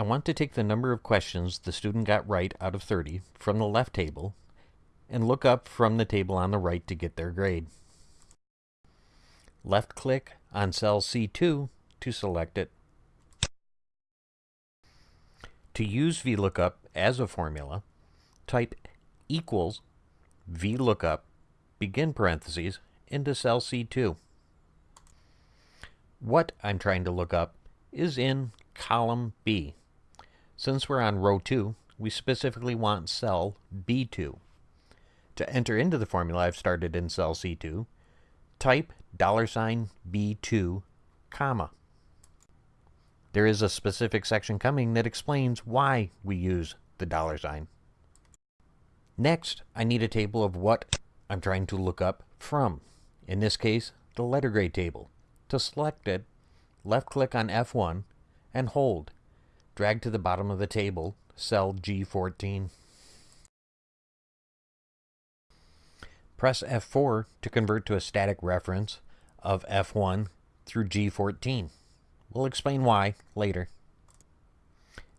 I want to take the number of questions the student got right out of 30 from the left table and look up from the table on the right to get their grade. Left click on cell C2 to select it. To use VLOOKUP as a formula, type equals VLOOKUP, begin parentheses, into cell C2. What I'm trying to look up is in column B. Since we're on row 2, we specifically want cell B2. To enter into the formula I've started in cell C2, type dollar sign B2, comma. There is a specific section coming that explains why we use the dollar sign. Next, I need a table of what I'm trying to look up from. In this case, the letter grade table. To select it, left-click on F1 and hold. Drag to the bottom of the table, cell G14. Press F4 to convert to a static reference of F1 through G14. We'll explain why later.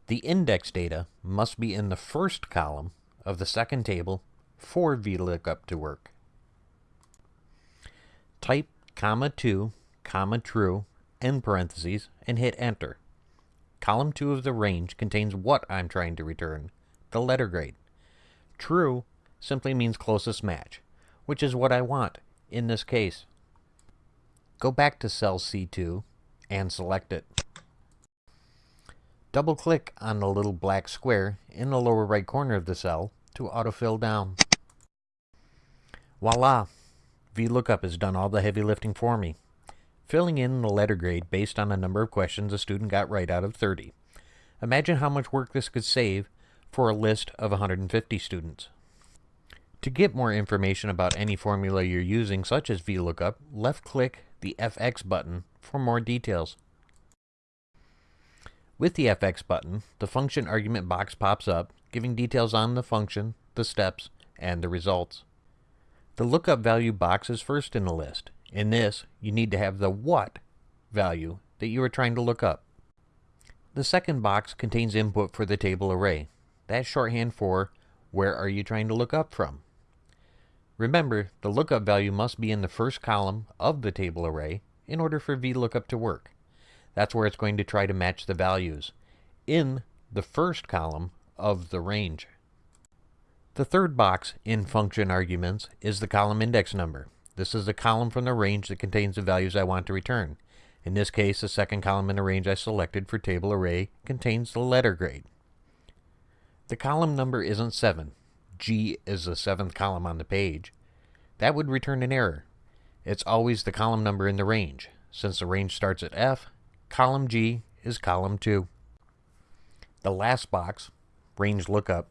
The index data must be in the first column of the second table for VLOOKUP to work. Type comma 2, comma true, end parentheses, and hit enter. Column 2 of the range contains what I'm trying to return, the letter grade. True simply means closest match, which is what I want in this case. Go back to cell C2 and select it. Double click on the little black square in the lower right corner of the cell to autofill down. Voila! VLOOKUP has done all the heavy lifting for me, filling in the letter grade based on the number of questions a student got right out of 30. Imagine how much work this could save for a list of 150 students. To get more information about any formula you're using, such as VLOOKUP, left-click the FX button for more details. With the FX button, the function argument box pops up, giving details on the function, the steps, and the results. The lookup value box is first in the list. In this, you need to have the what value that you are trying to look up. The second box contains input for the table array. That's shorthand for where are you trying to look up from. Remember, the lookup value must be in the first column of the table array in order for VLOOKUP to work. That's where it's going to try to match the values in the first column of the range. The third box in function arguments is the column index number. This is the column from the range that contains the values I want to return. In this case, the second column in the range I selected for table array contains the letter grade. The column number isn't 7. G is the seventh column on the page. That would return an error. It's always the column number in the range. Since the range starts at F, column G is column 2. The last box, range lookup,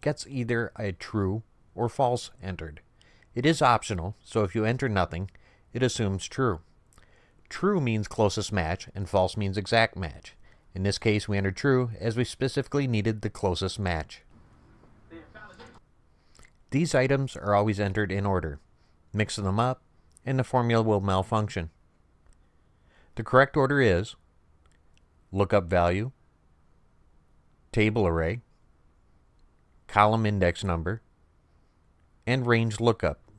gets either a true or false entered. It is optional, so if you enter nothing, it assumes true. True means closest match, and false means exact match. In this case, we entered true as we specifically needed the closest match. These items are always entered in order. Mix them up, and the formula will malfunction. The correct order is lookup value, table array, column index number, and range lookup.